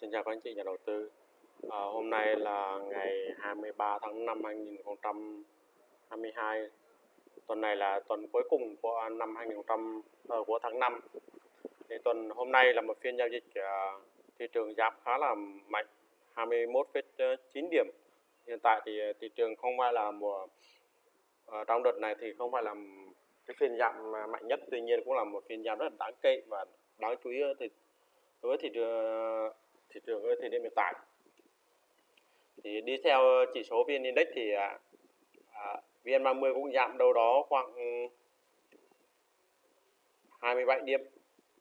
Xin chào các anh chị nhà đầu tư. À, hôm nay là ngày 23 tháng 5 2022. Tuần này là tuần cuối cùng của năm 2000 uh, ờ, của tháng 5. Thì tuần hôm nay là một phiên giao dịch uh, thị trường giảm khá là mạnh 21,9 điểm. Hiện tại thì thị trường không phải là mùa uh, trong đợt này thì không phải là cái phiên giảm mạnh nhất, tuy nhiên cũng là một phiên giảm rất là đáng kể và đáng chú ý ờ, thì đối với thị trường thị trường ở thời điểm hiện tại thì đi theo chỉ số vn index thì à, à vn 30 cũng giảm đâu đó khoảng 27 điểm.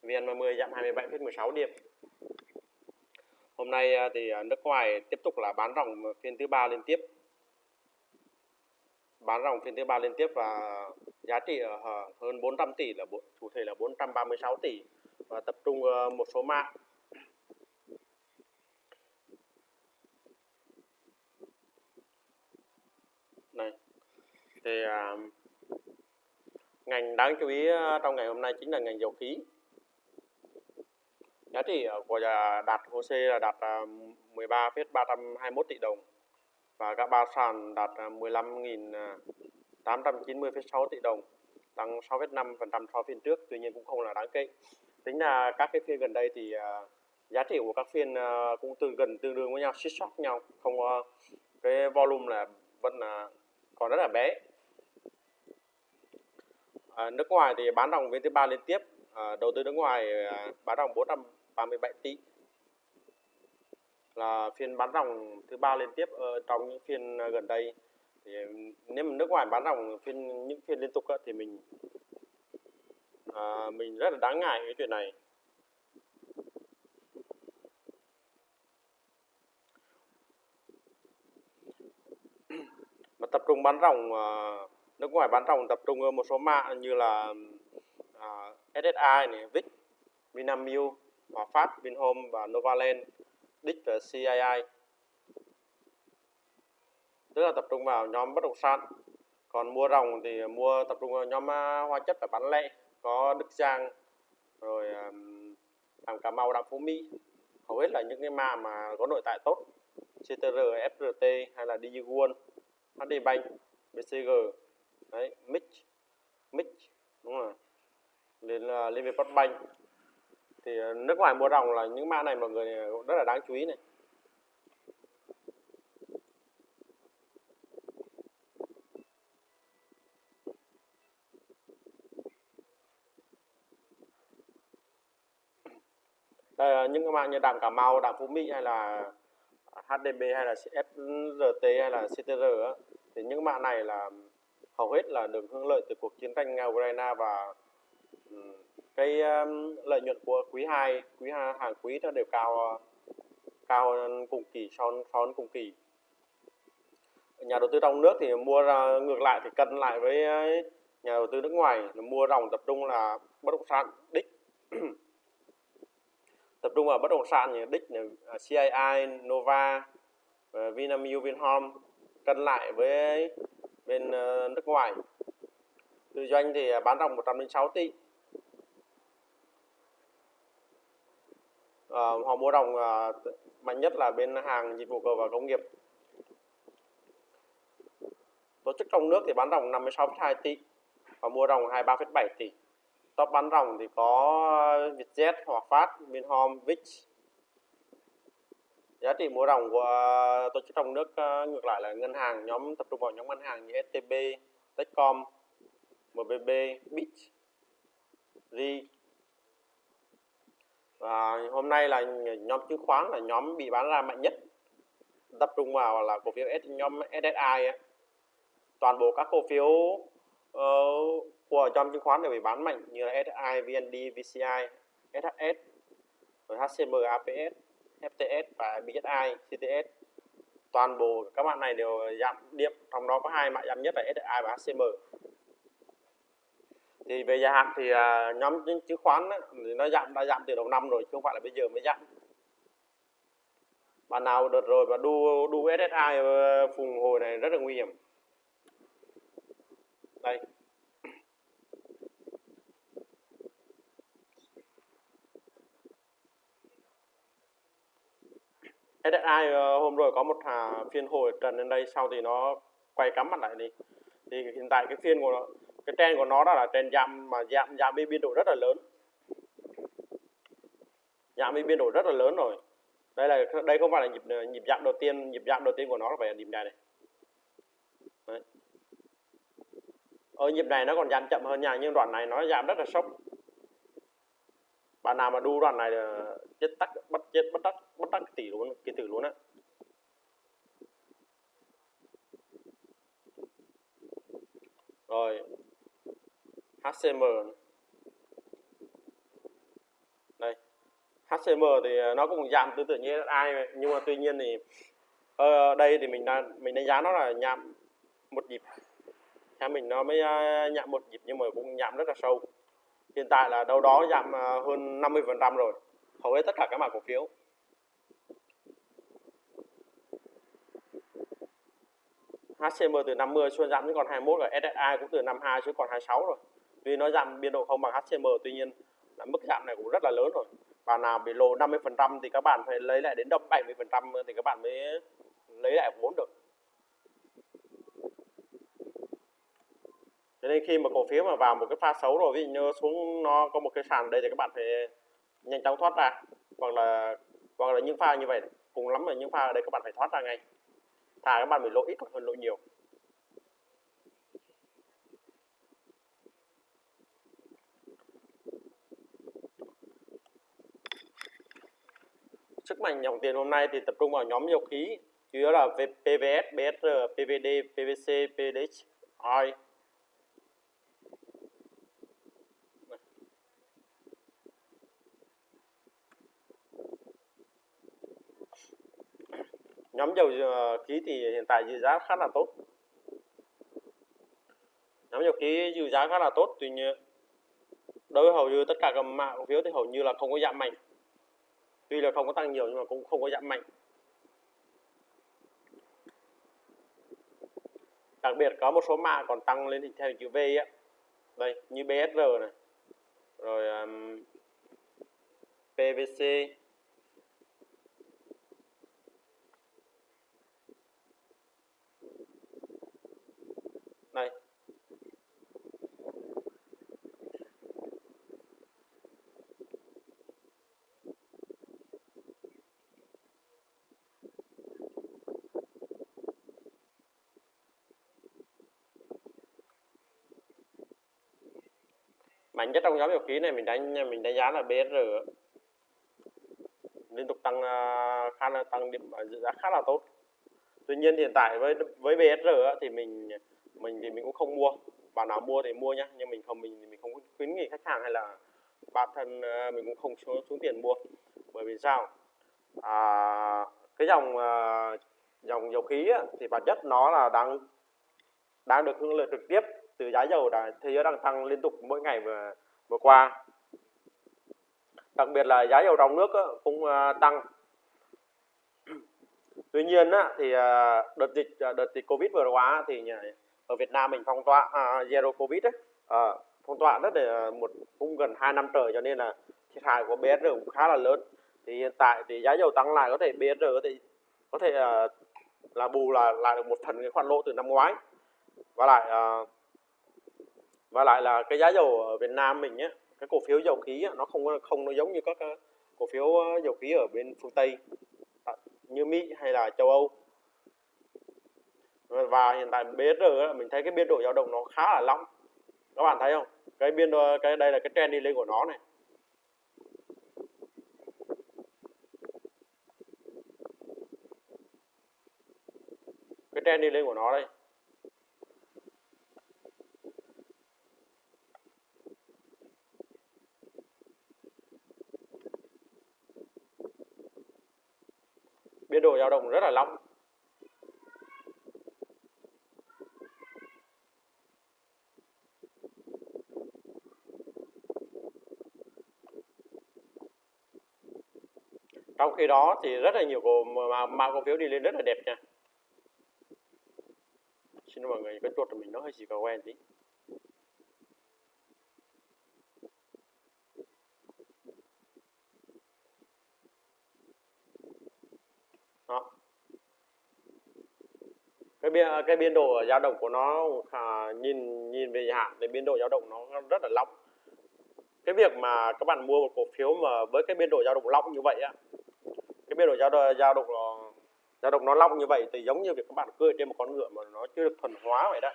Vn 30 giảm 27,16 điểm. Hôm nay à, thì à, nước ngoài tiếp tục là bán ròng phiên thứ ba liên tiếp. Bán ròng phiên thứ ba liên tiếp và giá trị hơn 400 tỷ là cụ thể là 436 tỷ. Và tập trung ờ, một số mạng này thì à, ngành đáng chú ý ờ, trong ngày hôm nay chính là ngành dầu khí. Giá trị của à, đạt HOSE là đạt à, 13,321 tỷ đồng và các ba sàn đạt à, 15.890,6 tỷ đồng tăng 6,5% so với phiên trước tuy nhiên cũng không là đáng kể. Tính là các cái phiên gần đây thì giá trị của các phiên cũng tương gần tương đương với nhau xích sóc nhau không cái volume là vẫn là còn rất là bé à, nước ngoài thì bán ròng phiên thứ ba liên tiếp. À, đầu tư nước ngoài à, bán ròng 437 tỷ. Là phiên bán ròng thứ ba liên tiếp ở trong những phiên gần đây. Thì ừ, nếu mà nước ngoài bán ròng phiên những phiên liên tục thì mình à, mình rất là đáng ngại cái chuyện này. Mà tập trung bán ròng nước ngoài bán ròng tập trung ở một số mã như là à, SSI này, VIX, Vinamilk, Hòa Phát, Vinhome và Novaland, DIC và CII. Tức là tập trung vào nhóm bất động sản. Còn mua ròng thì mua tập trung vào nhóm à, hóa chất và bán lẻ, có Đức Giang, rồi um, Cà Mau, Đạm Phú Mỹ. Hầu hết là những cái mã mà có nội tại tốt. CTR, FRT hay là DigiWon HD Bank BCG đấy Mix Mix đúng rồi. Đến là Liên à, bắt banh thì uh, nước ngoài mua ròng là những mã này mọi người à, rất là đáng chú ý này. Đây là những cái mã như đàm Cà Mau, đàm Phú Mỹ hay là HDB hay là FRT hay là CTR á, thì những mạng này là hầu hết là được hưởng lợi từ cuộc chiến tranh Nga Ukraine và cái lợi nhuận của quý 2, quý 2 hàng quý nó đều cao cao cùng kỳ so, so với cùng kỳ. Nhà đầu tư trong nước thì mua ra ngược lại thì cân lại với nhà đầu tư nước ngoài là mua ròng tập trung là bất động sản đích tập trung vào bất động sản như đích là à, CII, Nova, ờ, Vinamilk, Vinhome cân lại với bên ờ, nước ngoài. Tư doanh thì à, bán ròng 106 tỷ. À, họ mua ròng à, ờ, mạnh nhất là bên hàng dịch vụ cơ và công nghiệp. Tổ chức trong nước thì bán ròng 56,2 tỷ và mua ròng 23,7 tỷ. Top bán ròng thì có Vietjet, Hòa Phát, Vinhome, vich giá trị mua ròng của tổ chức trong nước ờ, ngược lại là ngân hàng nhóm tập trung vào nhóm ngân hàng như STB, Techcom, MBB, Bit, Ri. Và hôm nay là nhóm chứng khoán là nhóm bị bán ra mạnh nhất. Tập trung vào là cổ phiếu S, nhóm SSI toàn bộ các cổ phiếu uh, của nhóm chứng khoán đều bị bán mạnh như là SSI, VND, VCI, SHS, rồi HCM, APS FTS và BSI, CTS toàn bộ các bạn này đều giảm điểm trong đó có hai mã giảm nhất là SSI và HCM thì về dài hạn thì à, nhóm chứng khoán ấy, thì nó giảm đã giảm từ đầu năm rồi chứ không phải là bây giờ mới giảm. Bạn nào đợt rồi và đu đu SSI ờ, phùng hồi này rất là nguy hiểm. Đây. SSI ờ, hôm rồi có một hà phiên hồi trần lên đây, sau thì nó quay cắm mặt lại đi thì hiện tại cái phiên của nó, cái trend của nó đó là trend giảm mà giảm giảm đi biên độ rất là lớn. Giảm đi biên độ rất là lớn rồi. Đây là, đây không phải là nhịp ờ, nhịp giảm đầu tiên, nhịp giảm đầu tiên của nó là phải là nhịp này này. Đấy. ở nhịp này nó còn giảm chậm hơn nhà nhưng đoạn này nó giảm rất là sốc bạn nào mà đu đoạn này là chết tắc, bắt chết, bắt tắc bắt tắc tỷ luôn kỳ tử luôn á. Rồi. HCM đây. HCM thì ờ, nó cũng giảm tương tự như ai nhưng mà tuy nhiên thì ở đây thì mình đang, mình đánh giá nó là nhạm một nhịp. Theo mình nó mới nhạm một nhịp nhưng mà cũng nhạm rất là sâu hiện tại là đâu đó giảm à, hơn 50% rồi. Hầu hết tất cả các mã cổ phiếu. HCM từ 50 xuống giảm còn 21 rồi. SSI cũng từ 52 xuống còn 26 rồi. Tuy nó giảm biên độ không bằng HCM tuy nhiên là mức giảm này cũng rất là lớn rồi. Và nào bị lộ 50% thì các bạn phải lấy lại đến đồng 70 phần trăm thì các bạn mới lấy lại vốn được. Thế nên khi mà cổ phiếu mà vào một cái pha xấu rồi ví dụ như xuống nó có một cái sàn đây thì các bạn phải nhanh chóng thoát ra. Hoặc là hoặc là những pha như vậy cùng lắm là những pha ở đây các bạn phải thoát ra ngay. Thà các bạn bị lỗ ít hơn lỗ nhiều. Sức mạnh dòng tiền hôm nay thì tập trung vào nhóm dầu khí chủ yếu là PVS, BSR, PVD, PVC, PDH, OI nhóm dầu ờ, khí thì hiện tại dự giá khá là tốt. Nhóm dầu khí dự giá khá là tốt tuy nhiên đối với hầu như tất cả các mã cổ phiếu thì hầu như là không có giảm mạnh. Tuy là không có tăng nhiều nhưng mà cũng không có giảm mạnh. Đặc biệt có một số mã còn tăng lên hình theo chữ V á. Đây như BSR này. Rồi um, PVC đây mạnh nhất trong nhóm dầu khí này mình đánh mình đánh giá là BSR liên tục tăng à, khá là tăng điểm à, dự giá khá là tốt. Tuy nhiên hiện tại với với BSR thì mình mình thì mình cũng không mua. Bạn nào mua thì mua nhá nhưng mình không mình thì mình không khuyến nghị khách hàng hay là bản thân à, mình cũng không xuống, xuống tiền mua. Bởi vì sao? À, cái dòng dòng dầu khí thì bản chất nó là đang đang được hưởng lợi trực tiếp từ giá dầu đã thế giới đang tăng liên tục mỗi ngày vừa vừa qua. Đặc biệt là giá dầu trong nước cũng à, tăng. Tuy nhiên á, thì à, đợt dịch à, đợt dịch covid vừa qua thì ở Việt Nam mình phong tỏa à, zero covid ấy, à, phong tỏa rất là một cũng gần 2 năm trời cho nên là thiệt hại của BSR cũng khá là lớn. Thì hiện tại thì giá dầu tăng lại có thể BSR có thể có thể là bù là lại được một phần cái khoản lỗ từ năm ngoái. Và lại uh, và lại là cái giá dầu ở Việt Nam mình nhé cái cổ phiếu dầu khí nó không không nó giống như các cổ phiếu ờ, dầu khí ở bên phương Tây à, như Mỹ hay là châu Âu. Và hiện tại BSR mình thấy cái biên độ dao động nó khá là lỏng. Các bạn thấy không? Cái biên độ, cái đây là cái trend đi lên của nó này. Cái trend đi lên của nó đây. Dao động rất là long. trong khi đó thì rất là nhiều cổ mà mã cổ phiếu đi lên rất là đẹp nha xin mọi người cái chuột của mình, nó hơi chỉ có quen tí cái biên cái biên độ dao động của nó à, nhìn nhìn về hạn thì biên độ dao động nó rất là lỏng. Cái việc mà các bạn mua một cổ phiếu mà với cái biên độ dao động lỏng như vậy á cái biên độ dao dao động ờ, dao động nó lỏng như vậy thì giống như việc các bạn cưỡi trên một con ngựa mà nó chưa được thuần hóa vậy đó.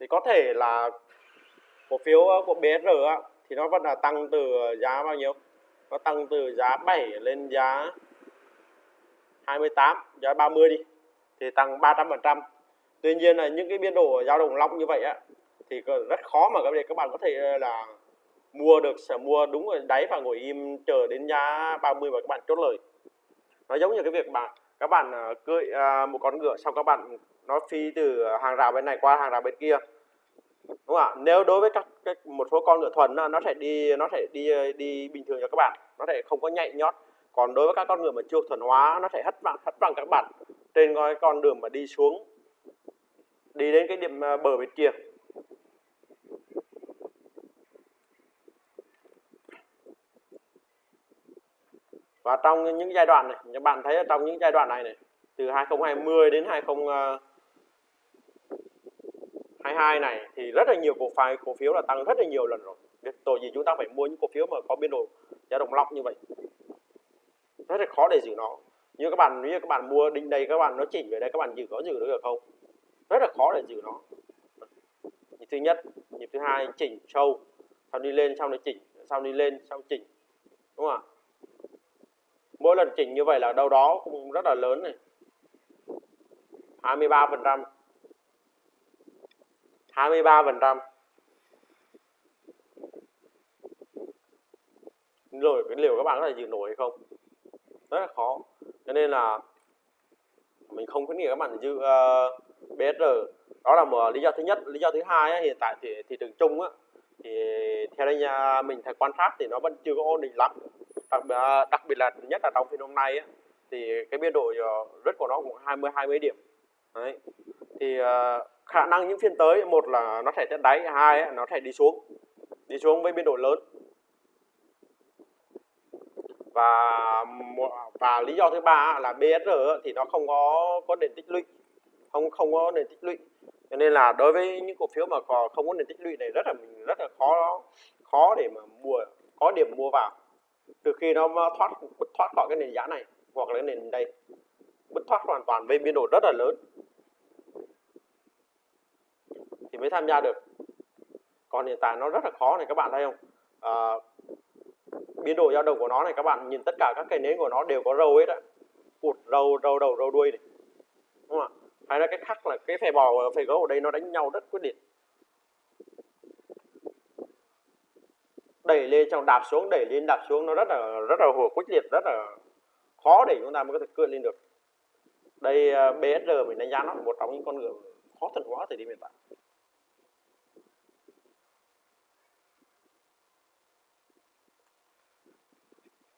Thì có thể là cổ phiếu ờ, của BSR á, thì nó vẫn là tăng từ giá bao nhiêu? Nó tăng từ giá 7 lên giá 28 giá 30 đi thì tăng 300 phần trăm tuy nhiên là những cái biên độ dao động long như vậy á thì rất khó mà các bạn có thể ờ, là mua được sẽ mua đúng ở đáy và ngồi im chờ đến giá 30 và các bạn chốt lời. Nó giống như cái việc mà các bạn ờ, cưỡi à, một con ngựa xong các bạn nó phi từ hàng rào bên này qua hàng rào bên kia. Đúng không ạ? Nếu đối với các, các một số con ngựa thuần nó sẽ đi nó sẽ đi ờ, đi bình thường cho các bạn nó sẽ không có nhạy nhót. Còn đối với các con ngựa mà chưa thuần hóa nó sẽ hất bằng hất bằng các bạn trên cái con đường mà đi xuống đi đến cái điểm à, bờ bên kia và trong những giai đoạn này các bạn thấy trong những giai đoạn này này, từ 2020 đến 2022 này thì rất là nhiều cổ phiếu cổ phiếu là tăng rất là nhiều lần rồi. Tội gì chúng ta phải mua những cổ phiếu mà có biên độ giá động lóc như vậy. Rất là khó để giữ nó. Như các bạn, như các bạn mua, đinh đây các bạn, nó chỉnh về đây, các bạn giữ, có giữ được không? Rất là khó để giữ nó. Nhịp thứ nhất nhịp thứ hai chỉnh sâu sau đi lên sau này chỉnh sau đi lên sau chỉnh. Đúng không ạ? Mỗi lần chỉnh như vậy là đâu đó cũng rất là lớn này. 23 phần trăm. 23 phần trăm. Rồi cái liều các bạn có thể giữ nổi hay không? Rất là khó. Cho nên là mình không khuyến nghị các bạn giữ uh, BSR đó là một lý do thứ nhất. Lý do thứ hai ấy, hiện tại thì thị trường chung á thì theo đây nhà mình thấy quan sát thì nó vẫn chưa có ổn định lắm. Đặc, à, đặc biệt là nhất là trong phiên hôm nay á, thì cái biên độ ờ, rất của nó cũng 20 20 điểm. Đấy. Thì uh, khả năng những phiên tới một là nó sẽ test đáy hai ấy, nó sẽ đi xuống đi xuống với biên độ lớn. Và và lý do thứ ba là BSR thì nó không có có nền tích lũy không không có nền tích lũy. Cho nên là đối với những cổ phiếu mà còn không có nền tích lũy này rất là mình rất là khó khó để mà mua có điểm mua vào. Từ khi nó thoát bứt thoát khỏi cái nền giá này hoặc là cái nền đây bứt thoát hoàn toàn với biên độ rất là lớn thì mới tham gia được. Còn hiện tại nó rất là khó này các bạn thấy không? À, biên độ dao động của nó này các bạn nhìn tất cả các cây nến của nó đều có râu hết á. Cụt râu râu đầu râu đuôi này. Đúng không ạ? Hay là cái khác là cái phe bò phè gấu ở đây nó đánh nhau rất quyết liệt. Đẩy lên trong đạp xuống đẩy lên đạp xuống nó rất là rất là hùa quyết liệt rất là khó để chúng ta mới có thể cưỡi lên được. Đây à, BSR mình đánh giá nó là một trong những con ngựa khó thần hóa thời điểm hiện tại.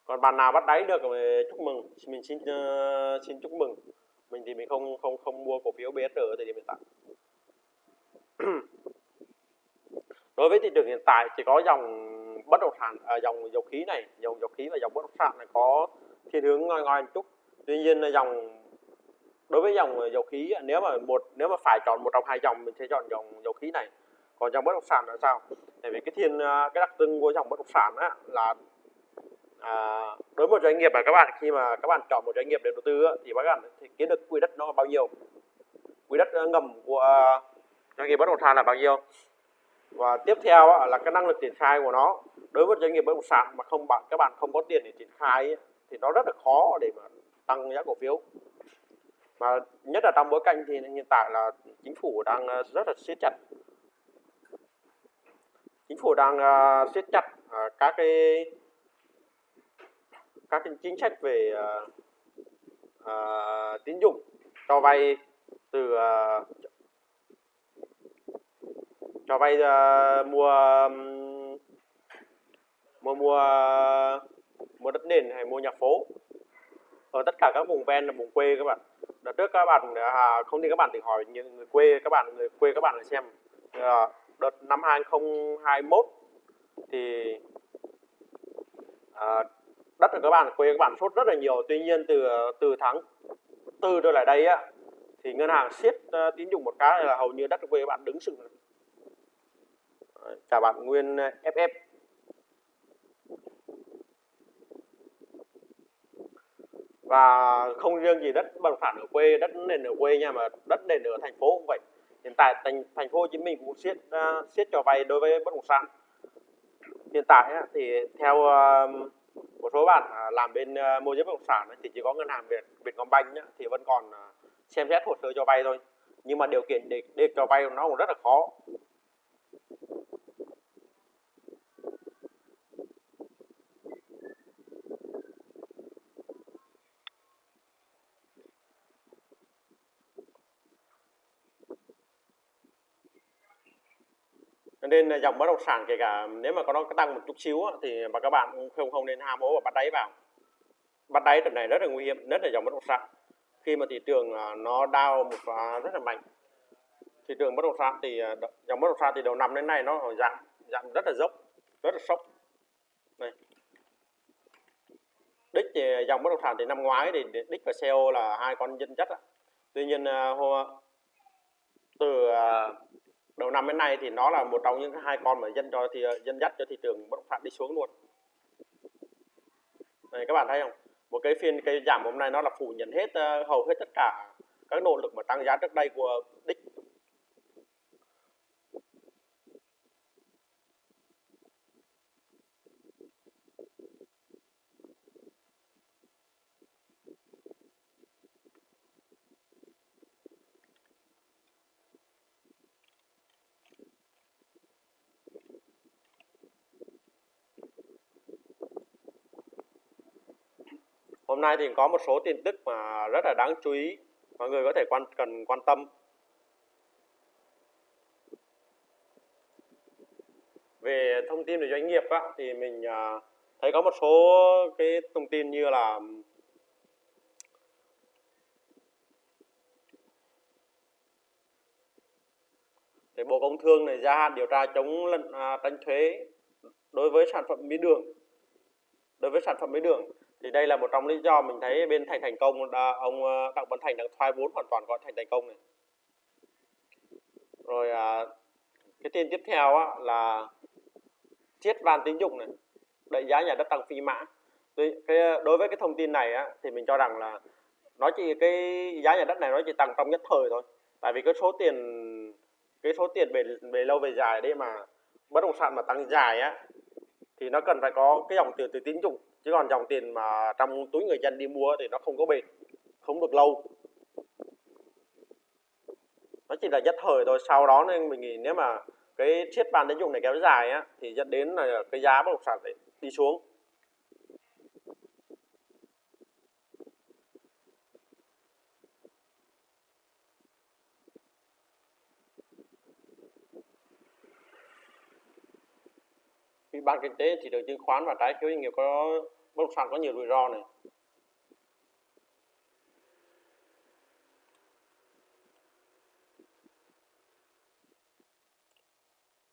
Còn bạn nào bắt đáy được thì chúc mừng. Mình xin uh, xin chúc mừng mình thì mình không không không mua cổ phiếu BSR ở thời điểm hiện tại. Đối với thị trường hiện tại chỉ có dòng bất động sản à, dòng dầu khí này dòng dầu khí và dòng bất động sản này có thiên hướng ngoi ngoi một chút. Tuy nhiên là dòng đối với dòng dầu khí nếu mà một nếu mà phải chọn một trong hai dòng mình sẽ chọn dòng dầu khí này. Còn dòng bất động sản là sao? Tại vì cái thiên à, cái đặc trưng của dòng bất động sản á, là à, đối với một doanh nghiệp mà các bạn khi mà các bạn chọn một doanh nghiệp để đầu tư thì các bạn thì kiếm được quỹ đất nó bao nhiêu? Quỹ đất ờ, ngầm của ờ, doanh nghiệp bất động sản là bao nhiêu? Và tiếp theo là cái năng lực triển khai của nó. Đối với doanh nghiệp bất động sản mà không bạn các bạn không có tiền để triển khai thì nó rất là khó để mà tăng giá cổ phiếu. Mà nhất là trong bối cảnh thì hiện tại là chính phủ đang ờ, rất là siết chặt. Chính phủ đang siết chặt các cái các cái chính sách về uh, uh, tín dụng cho vay từ uh, cho vay uh, mua mua mua mua đất nền hay mua nhà phố. Ở tất cả các vùng ven là vùng quê các bạn. Đợt trước các bạn à, không tin các bạn thì hỏi những người quê các bạn người quê các bạn để xem. À, đợt năm 2021 thì à, đất ở các bạn quê các bạn sốt rất là nhiều. Tuy nhiên từ từ tháng tư trở lại đây á thì ngân hàng siết uh, tín dụng một cái là hầu như đất ở quê các bạn đứng sừng chào bạn Nguyên ờ, FF và không riêng gì đất bất động sản ở quê đất nền ở quê nha mà đất nền ở thành phố cũng vậy. Hiện tại thành thành phố Hồ Chí Minh cũng siết uh, siết cho vay đối với bất động sản. Hiện tại thì theo uh, một số bạn à, làm bên à, môi giới bất động sản thì chỉ có ngân hàng Việt Vietcombank thì vẫn còn à, xem xét hồ sơ cho vay thôi. Nhưng mà điều kiện để, để cho vay nó cũng rất là khó. Nên là dòng bất động sản kể cả nếu mà có nó tăng một chút xíu thì mà các bạn cũng không không nên ham hố và bắt đáy vào. Bắt đáy tuần này rất là nguy hiểm, nhất là dòng bất động sản. Khi mà thị trường à, nó đau một rất là mạnh. Thị trường bất động sản thì à, dòng bất động sản thì đầu năm đến nay nó giảm giảm rất là dốc, rất là sốc. Này đích thì dòng bất động sản thì năm ngoái thì đích và CEO là hai con dân chất tuy nhiên à, từ đầu năm đến nay thì nó là một trong những hai con mà dân cho thì ờ, dân dắt cho thị trường bất động sản đi xuống luôn. Này các bạn thấy không? Một cái phiên cái giảm hôm nay nó là phủ nhận hết uh, hầu hết tất cả các nỗ lực mà tăng giá trước đây của đích Hôm nay thì có một số tin tức mà rất là đáng chú ý mọi người có thể quan cần quan tâm. Về thông tin về doanh nghiệp á, thì mình à, thấy có một số cái thông tin như là thì Bộ Công Thương này gia hạn điều tra chống lận à, tranh thuế đối với sản phẩm mía đường đối với sản phẩm mía đường thì đây là một trong lý do mình thấy bên thành thành công ông ờ, đặng văn thành đang thoái vốn hoàn toàn gọi thành thành công này. Rồi à, cái tin tiếp theo á, là chiết van tín dụng này đẩy giá nhà đất tăng phi mã. Đối cái ờ, đối với cái thông tin này á, thì mình cho rằng là nó chỉ cái giá nhà đất này nó chỉ tăng trong nhất thời thôi. Tại vì cái số tiền cái số tiền về về lâu về dài đấy mà bất động sản mà tăng dài á thì nó cần phải có cái dòng tiền từ tín dụng chứ còn dòng tiền mà trong túi người dân đi mua thì nó không có bền, không được lâu. Nó chỉ là nhất thời thôi. Sau đó nên mình nghĩ nếu mà cái chiết ban tín dụng này kéo dài á, thì dẫn đến là cái giá bất động sản sẽ đi xuống. Ban kinh tế thị trường chứng khoán và trái phiếu doanh nghiệp có bất động sản có nhiều rủi ro này.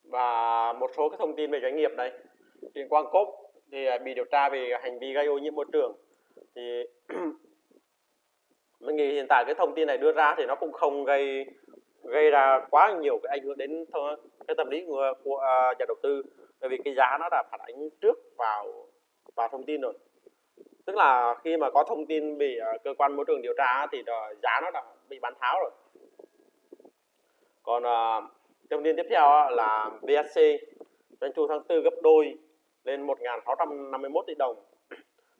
Và một số cái thông tin về doanh nghiệp đây Điện Quang Cốp thì à, bị điều tra về hành vi gây ô nhiễm môi trường. Thì mình nghĩ hiện tại cái thông tin này đưa ra thì nó cũng không gây gây ra quá nhiều cái ảnh hưởng đến cái tâm lý của, của uh, nhà đầu tư bởi vì cái giá nó đã phản ánh trước vào vào thông tin rồi. Tức là khi mà có thông tin bị uh, cơ quan môi trường điều tra thì uh, giá nó đã bị bán tháo rồi. Còn uh, thông tin tiếp theo là VSC doanh thu tháng 4 gấp đôi lên 1.651 tỷ đồng.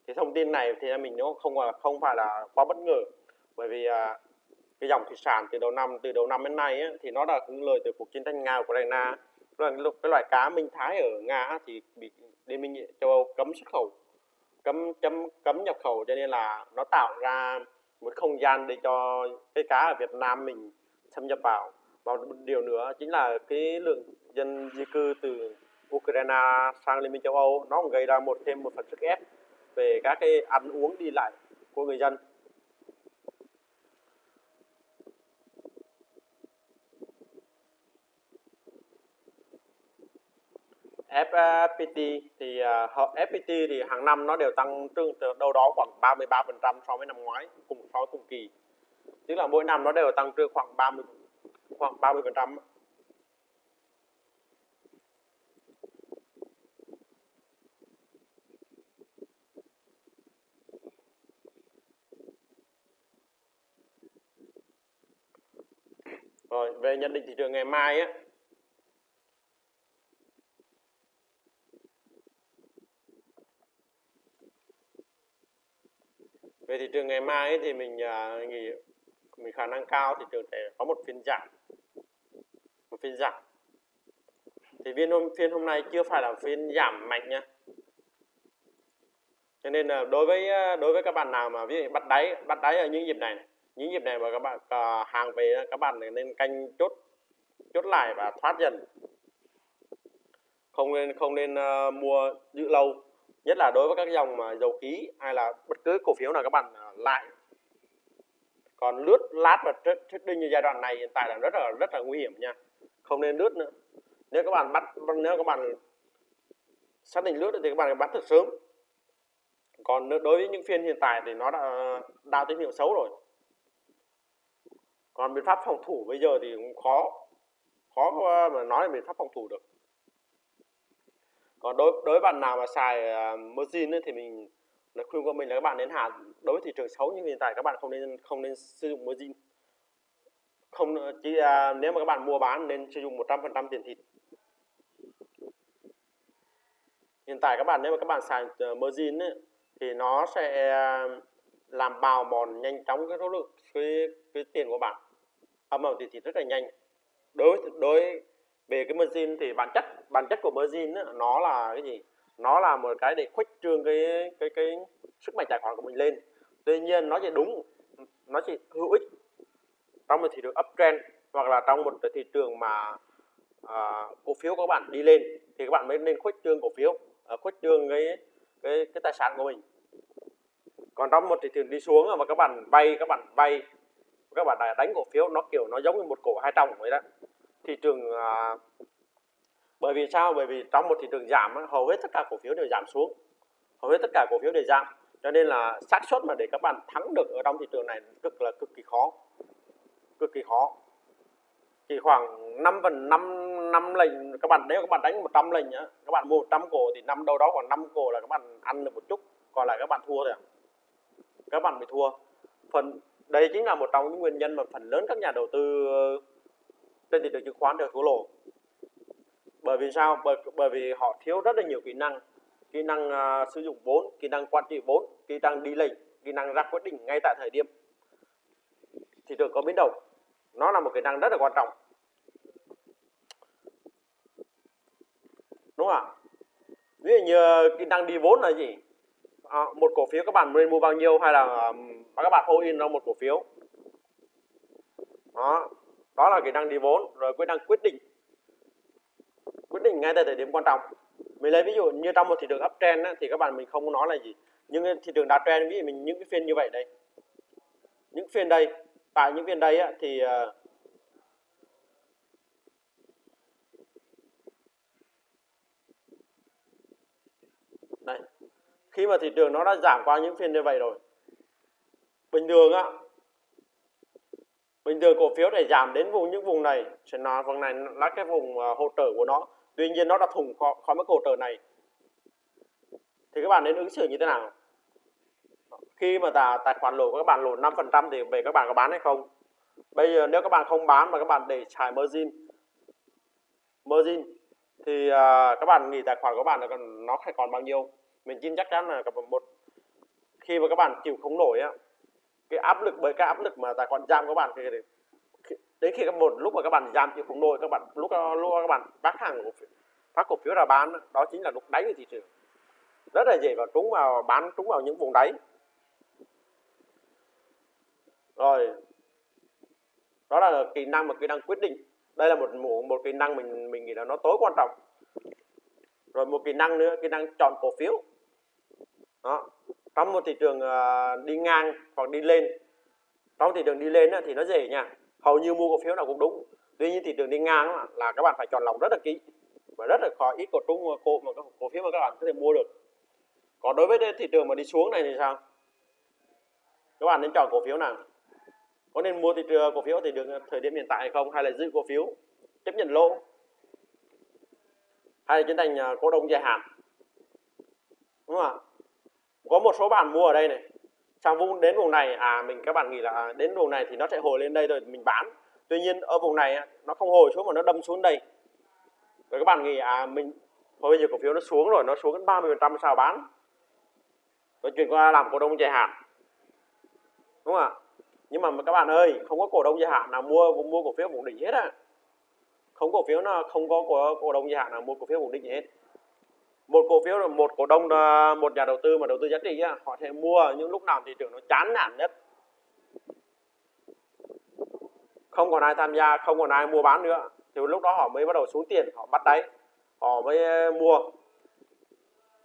Thì thông tin này thì mình nó không ờ, không phải là quá bất ngờ. Bởi vì uh, cái dòng thủy sản từ đầu năm từ đầu năm đến nay ấy, thì nó đã hứng lời từ cuộc chiến tranh Nga Ukraine cái loại cá minh thái ở Nga thì bị Liên minh châu Âu cấm xuất khẩu, cấm chấm cấm nhập khẩu cho nên là nó tạo ra một không gian để cho cái cá ở Việt Nam mình xâm nhập vào. Và một điều nữa chính là cái lượng dân di cư từ Ukraine sang Liên minh châu Âu nó cũng gây ra một, thêm một phần sức ép về các cái ăn uống đi lại của người dân. FPT thì à, FPT thì hàng năm nó đều tăng trưởng từ đâu đó khoảng 33% so với năm ngoái cùng so với cùng kỳ. Tức là mỗi năm nó đều tăng trưởng khoảng 30 khoảng 30 phần trăm Rồi, về nhận định thị trường ngày mai á. Về thị trường ngày mai ấy, thì mình à, uh, nghĩ mình khả năng cao thị trường sẽ có một phiên giảm. Một phiên giảm. Thì phiên hôm phiên hôm nay chưa phải là phiên giảm mạnh nha. Cho nên là đối với à, đối với các bạn nào mà ví dụ bắt đáy bắt đáy ở những dịp này, những dịp này mà các bạn uh, hàng về các bạn nên canh chốt chốt lại và thoát dần. Không nên không nên uh, mua giữ lâu nhất là đối với các dòng mà dầu khí hay là bất cứ cổ phiếu nào các bạn à, lại còn lướt lát và trading như giai đoạn này, hiện tại là rất là rất là nguy hiểm nha. Không nên lướt nữa. Nếu các bạn bắt, nếu các bạn xác định lướt thì các bạn bắt thật sớm. Còn đối với những phiên hiện tại thì nó đã đào tín hiệu xấu rồi. Còn biện pháp phòng thủ bây giờ thì cũng khó khó mà nói là biện pháp phòng thủ được còn đối đối với bạn nào mà xài ờ, uh, margin ấy, thì mình là khuyên của mình là các bạn nên hạ đối với thị trường xấu như hiện tại các bạn không nên không nên sử dụng margin không chỉ uh, nếu mà các bạn mua bán nên sử dụng 100% tiền thịt. Hiện tại các bạn nếu mà các bạn xài ờ, uh, margin ấy, thì nó sẽ à, làm bào mòn nhanh chóng cái số lượng cái, cái tiền của bạn. Âm vào tiền thịt rất là nhanh. Đối đối về cái margin thì bản chất bản chất của margin ấy, nó là cái gì? Nó là một cái để khuếch trương cái cái cái sức mạnh tài khoản của mình lên. Tuy nhiên nó chỉ đúng nó chỉ hữu ích trong một thị trường uptrend hoặc là trong một thị trường mà à, cổ phiếu của các bạn đi lên thì các bạn mới nên khuếch trương cổ phiếu à, khuếch trương cái cái cái tài sản của mình. Còn trong một thị trường đi xuống mà các bạn vay các bạn vay các bạn đánh cổ phiếu nó kiểu nó giống như một cổ hai trong vậy đó thị trường à, bởi vì sao? Bởi vì trong một thị trường giảm hầu hết tất cả cổ phiếu đều giảm xuống. Hầu hết tất cả cổ phiếu đều giảm. Cho nên là xác suất mà để các bạn thắng được ở trong thị trường này cực là cực kỳ khó. Cực kỳ khó. Chỉ khoảng 5 phần 5 năm lệnh các bạn nếu các bạn đánh 100 lệnh nhá các bạn mua 100 cổ thì năm đâu đó khoảng 5 cổ là các bạn ăn được một chút. Còn lại các bạn thua rồi à. các bạn bị thua. Phần đây chính là một trong những nguyên nhân mà phần lớn các nhà đầu tư trên thị trường chứng khoán đều thua lỗ. Bởi vì sao? Bởi bởi vì họ thiếu rất là nhiều kỹ năng. Kỹ năng uh, sử dụng vốn kỹ năng quản trị vốn kỹ năng đi lệnh kỹ năng ra quyết định ngay tại thời điểm thị trường có biến động. Nó là một kỹ năng rất là quan trọng. Đúng không ạ? Ví dụ như à, kỹ năng đi vốn là gì? À, một cổ phiếu các bạn nên mua bao nhiêu hay là um, các bạn all in ra một cổ phiếu? Đó đó là kỹ năng đi vốn rồi kỹ năng quyết định. Quyết định ngay tại thời điểm quan trọng. Mình lấy ví dụ như trong một thị trường uptrend á, thì các bạn mình không nói là gì. Nhưng thị trường downtrend ví dụ mình những cái phiên như vậy đây. Những phiên đây tại những phiên đây á, thì ờ, đây. Khi mà thị trường nó đã giảm qua những phiên như vậy rồi bình thường á bình thường cổ phiếu để giảm đến vùng những vùng này sẽ nói vùng này là cái vùng hỗ trợ của nó tuy nhiên nó đã thủng khỏi, khỏi mức hỗ trợ này thì các bạn nên ứng xử như thế nào khi mà tài, tài khoản lỗ của các bạn lỗ 5% thì về các bạn có bán hay không bây giờ nếu các bạn không bán mà các bạn để xài margin margin thì uh, các bạn nghĩ tài khoản của bạn là còn nó phải còn bao nhiêu mình tin chắc chắn là một khi mà các bạn chịu không nổi á cái áp lực bởi cái áp lực mà tài khoản giam các bạn thì đến khi các một lúc mà các bạn giam chịu không nổi các bạn lúc lúc các bạn bán hàng cổ phiếu phát cổ phiếu ra bán đó chính là lúc đáy của thị trường. Rất là dễ vào trúng vào bán trúng vào những vùng đáy. Rồi đó là kỹ năng mà kỹ năng quyết định. Đây là một một, một kỹ năng mình mình nghĩ là nó tối quan trọng. Rồi một kỹ năng nữa kỹ năng chọn cổ phiếu trong một thị trường uh, đi ngang hoặc đi lên trong thị trường đi lên thì nó dễ nha hầu như mua cổ phiếu nào cũng đúng. Tuy nhiên thị trường đi ngang là các bạn phải chọn lọc rất là kỹ và rất là khó. Ít cổ trung cổ mà cổ phiếu mà các bạn có thể mua được. Còn đối với thị trường mà đi xuống này thì sao? Các bạn nên chọn cổ phiếu nào? Có nên mua thị trường cổ phiếu thì được ờ, thời điểm hiện tại hay không? Hay là giữ cổ phiếu chấp nhận lỗ? Hay là chuyển thành ờ, cổ đông dài hạn? Đúng không ạ? Có một số bạn mua ở đây này. Sang vùng đến vùng này à mình các bạn nghĩ là à, đến vùng này thì nó sẽ hồi lên đây rồi mình bán. Tuy nhiên ở vùng này nó không hồi xuống mà nó đâm xuống đây. Rồi các bạn nghĩ à mình bây giờ cổ phiếu nó xuống rồi nó xuống đến 30 phần trăm sao bán. Rồi chuyển qua làm cổ đông dài hạn. Đúng không ạ? Nhưng mà các bạn ơi không có cổ đông dài hạn nào mua mua cổ phiếu vùng đỉnh hết á. Không cổ phiếu nào không có cổ, cổ đông dài hạn nào mua cổ phiếu vùng đỉnh hết một cổ phiếu là một cổ đông à, một nhà đầu tư mà đầu tư giá trị á, họ sẽ mua những lúc nào thị trường nó chán nản nhất. Không còn ai tham gia không còn ai mua bán nữa. Thì lúc đó họ mới bắt đầu xuống tiền họ bắt đáy họ mới à, mua.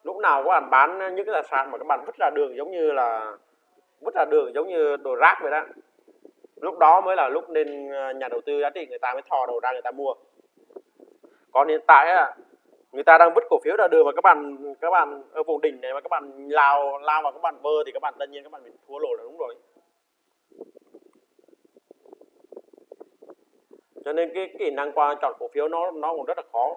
Lúc nào các bạn bán những cái tài sản mà các bạn vứt ra đường giống như là vứt ra đường giống như đồ rác vậy đó lúc đó mới là lúc nên à, nhà đầu tư giá trị người ta mới thò đầu ra người ta mua. Còn hiện tại á người ta đang vứt cổ phiếu ra đường mà các bạn các bạn ở vùng đỉnh này mà các bạn lao lao vào các bạn bơ thì các bạn tất nhiên các bạn bị thua lỗ là đúng rồi. Cho nên cái kỹ năng qua chọn cổ phiếu nó nó cũng rất là khó.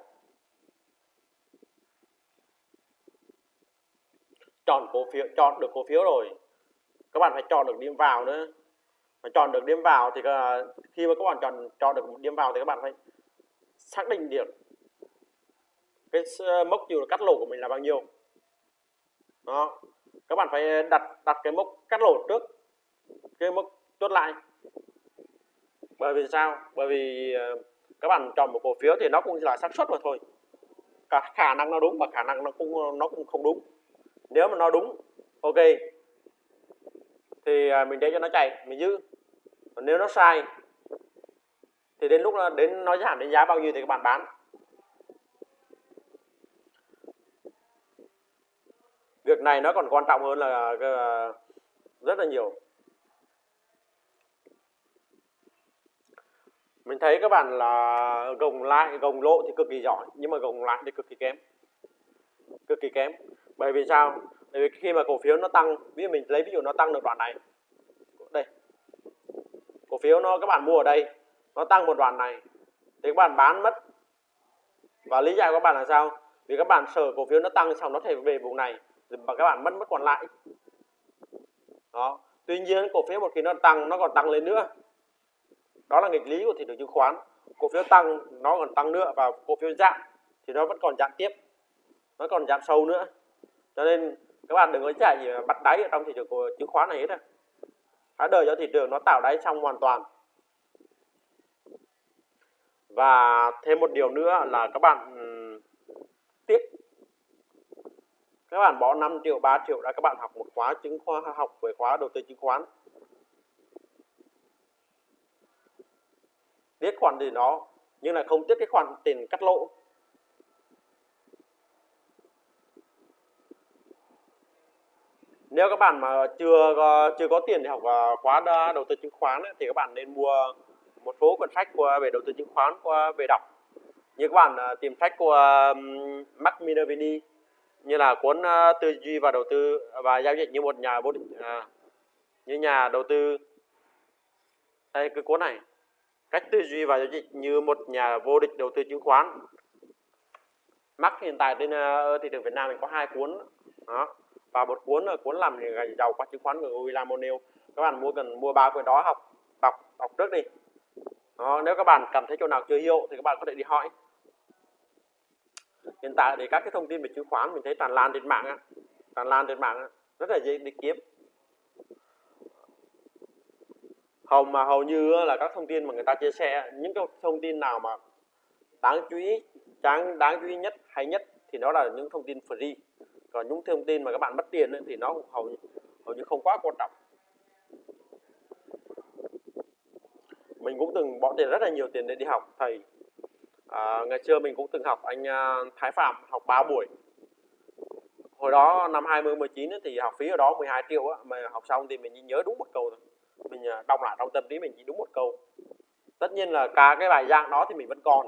Chọn cổ phiếu, chọn được cổ phiếu rồi, các bạn phải chọn được điểm vào nữa. Mà chọn được điểm vào thì à, khi mà các bạn chọn chọn được điểm vào thì các bạn phải xác định được cái ờ, mốc chiều cắt lỗ của mình là bao nhiêu. Đó. Các bạn phải ờ, đặt đặt cái mốc cắt lỗ trước, cái mốc chốt lại. Bởi vì sao? Bởi vì ờ, các bạn chọn một cổ phiếu thì nó cũng là xác suất mà thôi. Cả khả năng nó đúng và khả năng nó cũng nó cũng không đúng. Nếu mà nó đúng, ok. Thì mình để cho nó chạy, mình giữ. Còn nếu nó sai, thì đến lúc đến nó giảm đến giá bao nhiêu thì các bạn bán. Việc này nó còn quan trọng hơn là ờ, rất là nhiều. Mình thấy các bạn là gồng lại, gồng lộ thì cực kỳ giỏi, nhưng mà gồng lại thì cực kỳ kém. Cực kỳ kém. Bởi vì sao? Bởi vì khi mà cổ phiếu nó tăng, ví dụ mình lấy ví dụ nó tăng được đoạn này. Đây. Cổ phiếu nó, các bạn mua ở đây, nó tăng một đoạn này, thì các bạn bán mất. Và lý giải của các bạn là sao? Vì các bạn sợ cổ phiếu nó tăng xong nó thể về vùng này và các bạn mất mất còn lại. Đó. Tuy nhiên, cổ phiếu một khi nó tăng, nó còn tăng lên nữa. Đó là nghịch lý của thị trường chứng khoán. Cổ phiếu tăng, nó còn tăng nữa và cổ phiếu giảm thì nó vẫn còn giảm tiếp. Nó còn giảm sâu nữa. Cho nên các bạn đừng có chạy gì bắt đáy ở trong thị trường của chứng khoán này hết á hãy đợi cho thị trường nó tạo đáy xong hoàn toàn. Và thêm một điều nữa là các bạn tiếp các bạn bỏ 5 triệu 3 triệu ra, các bạn học một khóa chứng khoa, học về khóa đầu tư chứng khoán. Biết khoản gì nó, nhưng là không tiết cái khoản tiền cắt lỗ. Nếu các bạn mà chưa chưa có tiền để học à, khóa đầu tư chứng khoán thì các bạn nên mua một số cuốn sách của, về đầu tư chứng khoán qua, về đọc. Như các bạn à, tìm sách của Mark Minervini như là cuốn ờ, tư duy và đầu tư à, và giao dịch như một nhà bố định à, như nhà đầu tư. Đây cái cuốn này cách tư duy và giao dịch như một nhà vô địch đầu tư chứng khoán. Mắc hiện tại trên ờ, thị trường Việt Nam mình có hai cuốn đó và một cuốn là cuốn làm giàu qua chứng khoán của William O'Neill. Các bạn mua cần mua ba cuốn đó học đọc đọc trước đi. Đó, nếu các bạn cảm thấy chỗ nào chưa hiểu thì các bạn có thể đi hỏi hiện tại thì các cái thông tin về chứng khoán mình thấy tràn lan trên mạng á tràn lan trên mạng á, rất là dễ đi kiếm. Hầu mà hầu như là các thông tin mà người ta chia sẻ những cái thông tin nào mà đáng chú ý đáng đáng chú ý nhất hay nhất thì nó là những thông tin free. Còn những thông tin mà các bạn mất tiền ấy, thì nó hầu hầu như không quá quan trọng. Mình cũng từng bỏ tiền rất là nhiều tiền để đi học thầy à, ngày xưa mình cũng từng học anh à, Thái Phạm học 3 buổi. Hồi đó năm 2019 ấy, thì học phí ở đó 12 triệu á, mà học xong thì mình chỉ nhớ đúng một câu thôi. Mình à, đọc lại trong tâm trí mình chỉ đúng một câu. Tất nhiên là cả cái bài giảng đó thì mình vẫn còn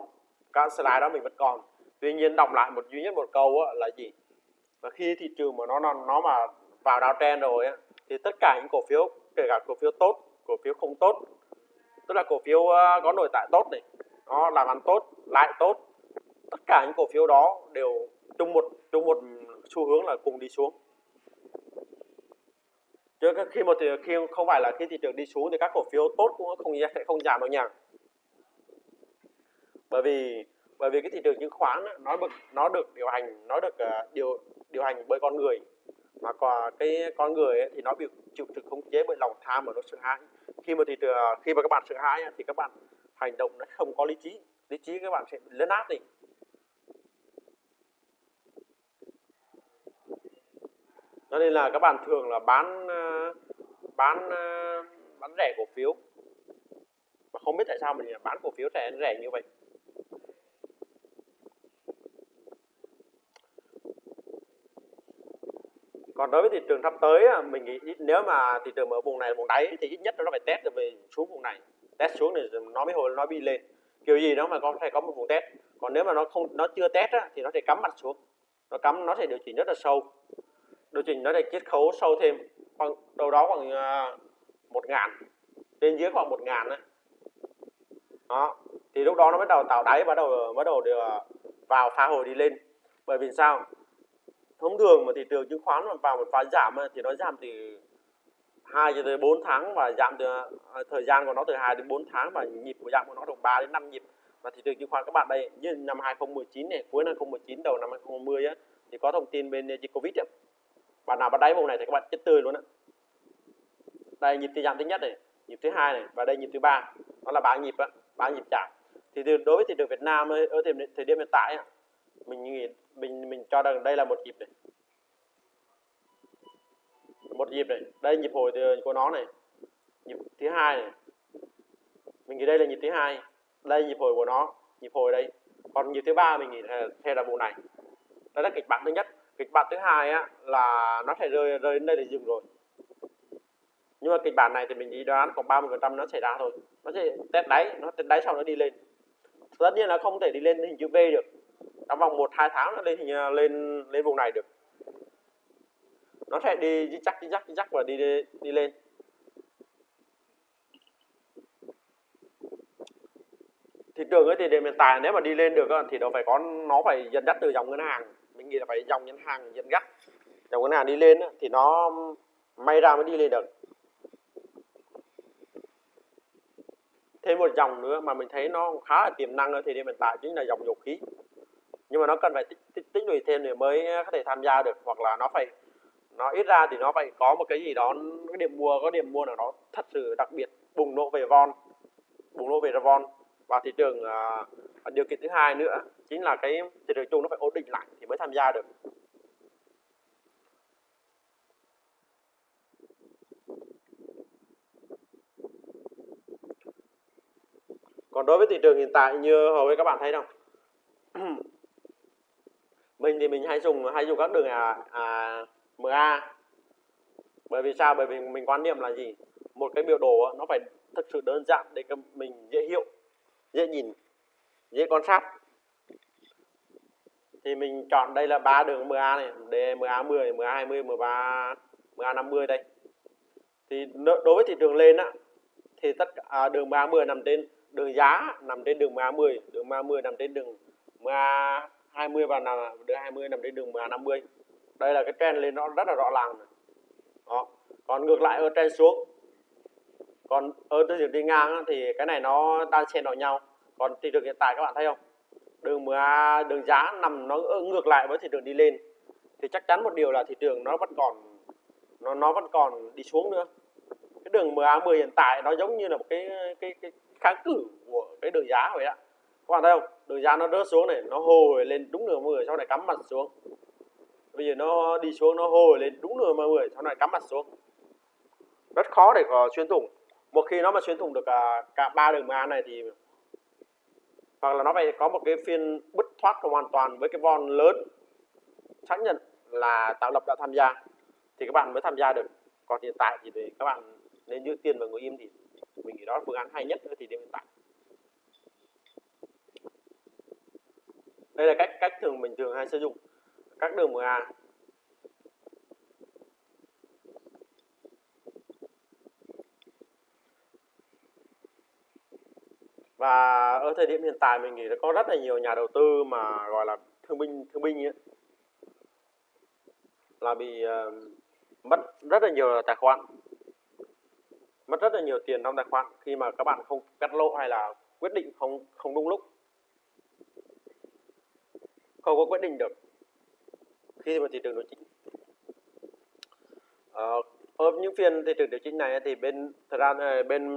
cả slide đó mình vẫn còn. Tuy nhiên đọc lại một duy nhất một câu á, là gì? Và khi thị trường mà nó nó, nó mà vào đào trend rồi á, thì tất cả những cổ phiếu kể cả cổ phiếu tốt cổ phiếu không tốt tức là cổ phiếu à, có nội tại tốt này nó làm ăn tốt lại tốt. Tất cả những cổ phiếu đó đều chung một chung một xu hướng là cùng đi xuống. Chứ khi một khi không phải là khi thị trường đi xuống thì các cổ phiếu tốt cũng không sẽ không giảm đâu nha. Bởi vì bởi vì cái thị trường chứng khoán nó được nó được điều hành nó được uh, điều điều hành bởi con người. Mà còn cái con người ấy, thì nó bị chịu sự khống chế bởi lòng tham và nó sợ hãi. Khi mà thị trường khi mà các bạn sợ hãi thì các bạn hành động nó không có lý trí. Lý trí các bạn sẽ lấn át đi. Cho nên là các bạn thường là bán ờ, bán ờ, bán rẻ cổ phiếu. Mà không biết tại sao mình bán cổ phiếu rẻ rẻ như vậy. Còn đối với thị trường sắp tới mình nghĩ nếu mà thị trường ở vùng này vùng đáy thì ít nhất nó phải test được về xuống vùng này test xuống thì nó mới hồi nó bị lên. Kiểu gì đó mà có phải có một vùng test. Còn nếu mà nó không nó chưa test á, thì nó sẽ cắm mặt xuống. Nó cắm nó sẽ điều chỉnh rất là sâu. Điều chỉnh nó sẽ chiết khấu sâu thêm khoảng đâu đó khoảng à, một ngàn trên dưới khoảng một ngàn đó thì lúc đó nó bắt đầu tạo đáy bắt đầu bắt đầu được à, vào pha hồi đi lên. Bởi vì sao? Thông thường mà thị trường chứng khoán mà vào một pha giảm thì nó giảm từ 2 cho tới 4 tháng và giảm từ à, thời gian của nó từ 2 đến 4 tháng và nhịp của giảm của nó từ 3 đến 5 nhịp và thị trường chứng khoán các bạn đây như năm 2019 này cuối năm 2019 đầu năm 2020 á thì có thông tin bên dịch Covid ấy. Bạn nào bắt đáy vùng này thì các bạn chết tươi luôn á. Đây nhịp thứ giảm thứ nhất này, nhịp thứ hai này và đây nhịp thứ ba. Đó là ba nhịp á, ba nhịp trả. Thì đối với thị trường Việt Nam ấy, ở thời, thời điểm hiện tại ấy, mình nghĩ mình mình cho rằng đây là một nhịp này một nhịp này đây, nhịp hồi của nó này. Nhịp thứ hai này. Mình nghĩ đây là nhịp thứ hai. Đây, nhịp hồi của nó. Nhịp hồi đây còn nhịp thứ ba mình nghĩ là theo là vụ này. Đây là kịch bản thứ nhất. Kịch bản thứ hai á, là nó sẽ rơi rơi đến đây để dừng rồi. Nhưng mà kịch bản này thì mình nghĩ đoán khoảng 30 phần trăm nó xảy ra thôi. Nó sẽ test đáy, nó test đáy sau nó đi lên. Tất nhiên là không thể đi lên hình chữ V được. Trong vòng một, hai tháng nó lên à, lên lên vùng này được nó sẽ đi chắc đi chắc đi chắc và đi đi, đi lên. Thị trường ấy thì đến hiện tại nếu mà đi lên được thì nó phải có nó phải dẫn dắt từ dòng ngân hàng. Mình nghĩ là phải dòng ngân hàng dẫn dắt. Dòng ngân hàng đi lên thì nó may ra mới đi lên được. Thêm một dòng nữa mà mình thấy nó khá là tiềm năng ở thời điểm hiện tại chính là dòng dầu khí. Nhưng mà nó cần phải tích, tích, tích lũy thêm để mới có thể tham gia được hoặc là nó phải nó ít ra thì nó phải có một cái gì đó cái điểm mua có điểm mua nào đó thật sự đặc biệt bùng nổ về von bùng nổ về von. Và thị trường uh, điều kiện thứ hai nữa chính là cái thị trường chung nó phải ổn định lại thì mới tham gia được. Còn đối với thị trường hiện tại như hầu hết các bạn thấy đâu, mình thì mình hay dùng hay dùng các đường à, à, MA bởi vì sao? Bởi vì mình quan niệm là gì? Một cái biểu đồ nó phải thực sự đơn giản để mình dễ hiểu dễ nhìn dễ quan sát. Thì mình chọn đây là ba đường MA này để MA 10 MA 20 MA MA 50 đây. Thì đối với thị trường lên á thì tất cả à, đường MA 10 nằm trên đường giá nằm trên đường MA 10 đường MA 10 nằm trên đường MA 20 và là đường 20 nằm trên đường MA 50 đây là cái trend lên nó rất là rõ ràng đó. Còn ngược lại ở trend xuống. Còn ở thị trường đi ngang thì cái này nó đang xen vào nhau. Còn thị trường hiện tại các bạn thấy không? Đường MA đường giá nằm nó ngược lại với thị trường đi lên. Thì chắc chắn một điều là thị trường nó vẫn còn, nó nó vẫn còn đi xuống nữa. Cái đường MA10 hiện tại nó giống như là một cái cái cái kháng cự của cái đường giá vậy ạ các bạn thấy không? Đường giá nó rớt xuống này, nó hồi lên đúng đường 10 sau này cắm mặt xuống bây giờ nó đi xuống, nó hồi lên, đúng nửa 10 sau này cắm mặt xuống. Rất khó để có xuyên thủng. Một khi nó mà xuyên thủng được cả cả ba đường MA này thì hoặc là nó phải có một cái phiên bứt thoát hoàn toàn với cái von lớn. Xác nhận là tạo lập đã tham gia, thì các bạn mới tham gia được. Còn hiện tại thì các bạn nên giữ tiền và ngồi im thì mình nghĩ đó là phương án hay nhất ở điểm hiện tại. Đây là cách cách thường mình thường hay sử dụng các đường MA và ở thời điểm hiện tại mình nghĩ là có rất là nhiều nhà đầu tư mà gọi là thương binh thương binh ấy, là bị uh, mất rất là nhiều tài khoản mất rất là nhiều tiền trong tài khoản khi mà các bạn không cắt lỗ hay là quyết định không không đúng lúc không có quyết định được khi mà thị trường điều chỉnh ờ, ở những phiên thị trường điều chỉnh này thì bên thời gian bên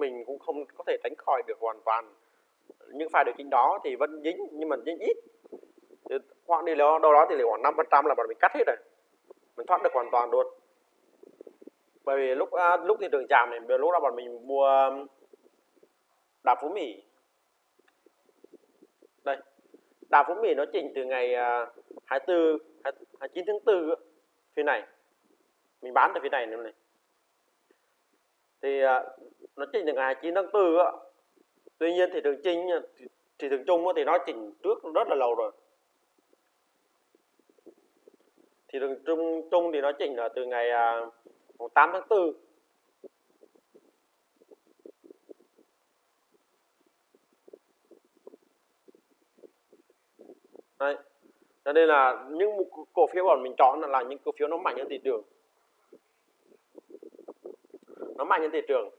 mình cũng không có thể tránh khỏi được hoàn toàn những pha điều chỉnh đó thì vẫn dính nhưng mà dính ít. Khoảng đi đâu đó thì khoảng năm phần trăm là bọn mình cắt hết rồi. Mình thoát được hoàn toàn luôn. Bởi vì lúc à, lúc thị trường giảm này lúc đó bọn mình mua đà phú mỹ. Đây đà phú mỹ nó chỉnh từ ngày à, 24 à, 29 tháng 4 phía này. Mình bán ở phía này nữa này. Thì à, nó chỉnh từ ngày 29 tháng 4 á. Tuy nhiên thị trường chính à, thị trường chung thì nó chỉnh trước rất là lâu rồi. Thị trường chung chung thì nó chỉnh là từ ngày à, 8 tháng 4 Đấy. Cho nên là những cổ phiếu bọn mình chọn là những cổ phiếu nó mạnh hơn thị trường. Nó mạnh hơn thị trường.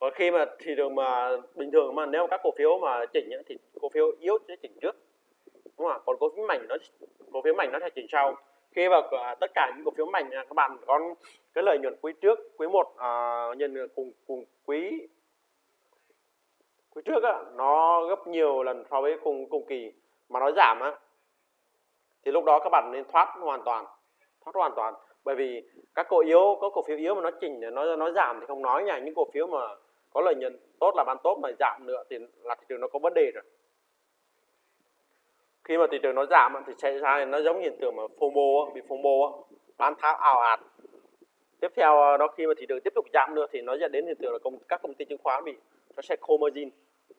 Còn khi mà thị trường mà bình thường mà nếu các cổ phiếu mà chỉnh thì cổ phiếu yếu sẽ chỉnh trước. Đúng không? Còn cổ phiếu mạnh nó cổ phiếu mạnh nó sẽ chỉnh sau khi mà tất cả những cổ phiếu mạnh à, các bạn có cái lợi nhuận quý trước quý một à, nhân cùng cùng quý quý trước á, nó gấp nhiều lần so với cùng cùng kỳ mà nó giảm á thì lúc đó các bạn nên thoát hoàn toàn thoát hoàn toàn. Bởi vì các cổ yếu có cổ phiếu yếu mà nó chỉnh nó nó giảm thì không nói nha. Những cổ phiếu mà có lợi nhuận tốt là bán tốt mà giảm nữa thì là thị trường nó có vấn đề rồi. Khi mà thị trường nó giảm thì xảy ra nó giống hiện tượng mà FOMO bị FOMO bán tháo ảo ạt. Tiếp theo ờ, đó khi mà thị trường tiếp tục giảm nữa thì nó dẫn đến hiện tượng là công, các công ty chứng khoán bị nó sẽ khô margin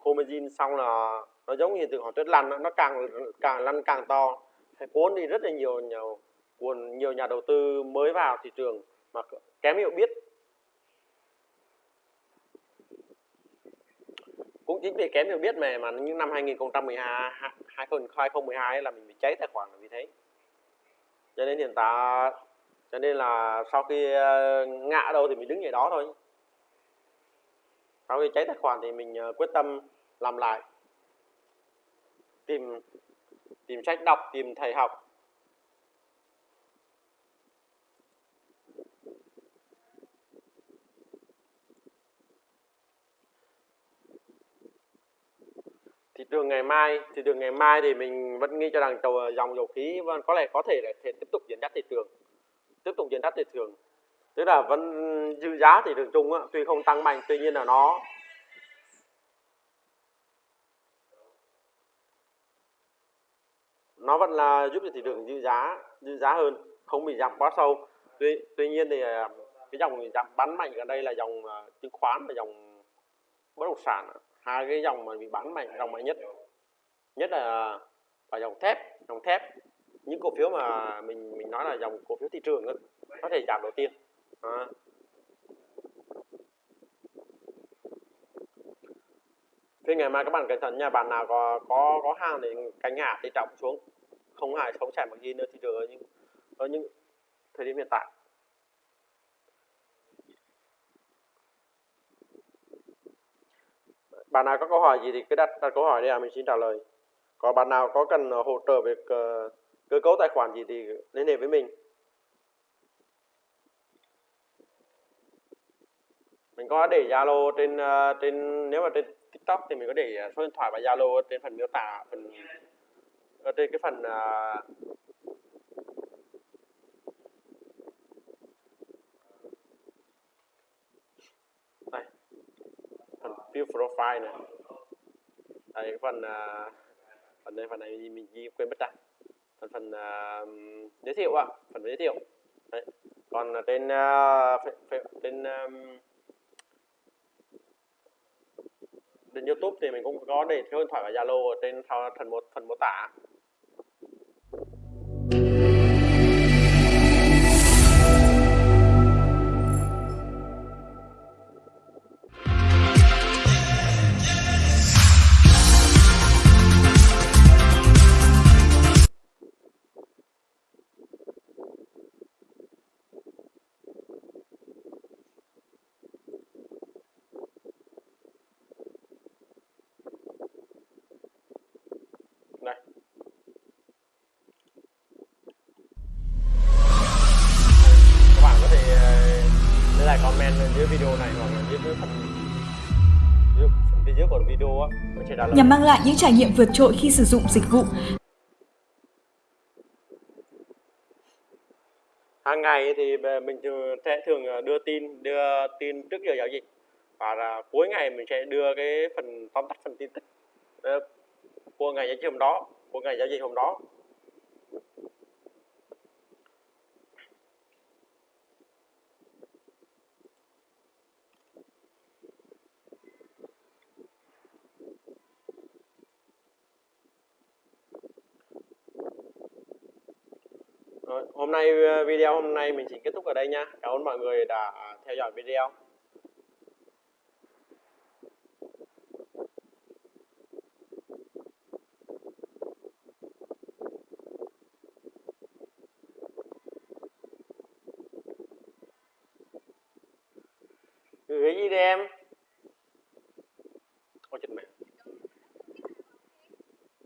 khô xong là nó giống như hiện tượng họ tuyết lăn nó càng càng lăn càng to. Hay cuốn đi rất là nhiều nhiều cuốn, nhiều nhà đầu tư mới vào thị trường mà kém hiểu biết. Cũng chính vì kém hiểu biết mà mà những năm 2012 2012 là mình bị cháy tài khoản là vì thế. Cho nên hiện tại, cho nên là sau khi ờ, ngã đâu thì mình đứng ở đó thôi sau khi cháy tài khoản thì mình ờ, quyết tâm làm lại. Tìm tìm sách đọc, tìm thầy học. Thị trường ngày mai thị trường ngày mai thì mình vẫn nghĩ cho rằng ờ, dòng dầu khí vẫn có lẽ có thể là thể tiếp tục dẫn dắt thị trường, tiếp tục dẫn dắt thị trường tức là vẫn dư giá thị trường chung á, tuy không tăng mạnh tuy nhiên là nó nó vẫn là giúp cho thị trường dư giá dư giá hơn không bị giảm quá sâu. Tuy tuy nhiên thì à, cái dòng giảm bán mạnh ở đây là dòng à, chứng khoán và dòng bất động sản hai cái dòng mà bị bán mạnh dòng mạnh nhất nhất là và dòng thép dòng thép. Những cổ phiếu mà mình mình nói là dòng cổ phiếu thị trường đó, có thể giảm đầu tiên à. Thế ngày mai các bạn cẩn thận nha, bạn nào có có có hàng thì cánh hạ thì trọng xuống, không hại không chạy bằng gì nữa thì được ở những ở những thời điểm hiện tại. bạn nào có câu hỏi gì thì cứ đặt, đặt câu hỏi đi à mình xin trả lời có bạn nào có cần hỗ trợ về cơ cấu tài khoản gì thì liên hệ với mình mình có để Zalo trên ờ, trên nếu mà trên TikTok thì mình có để ờ, số điện thoại và Zalo trên phần miêu tả phần ở trên cái phần uh, view profile này đây cái phần uh, phần này phần này mình ghi quên mất rồi phần phần uh, giới thiệu ạ phần giới thiệu Đấy. còn trên uh, trên um, trên YouTube thì mình cũng có để số điện thoại và Zalo ở trên phần một phần mô tả. Video nhằm mang lại những trải nghiệm vượt trội khi sử dụng dịch vụ. hàng ngày thì mình thường- sẽ thường ờ, đưa tin đưa tin trước giờ giao dịch. Và là cuối ngày mình sẽ đưa cái phần tóm tắt phần tin tức. Ờ, của ngày giao dịch hôm đó của ngày giao dịch hôm đó Rồi, hôm nay ờ, video hôm nay mình chỉ kết thúc ở đây nha. Cảm ơn mọi người đã theo dõi video.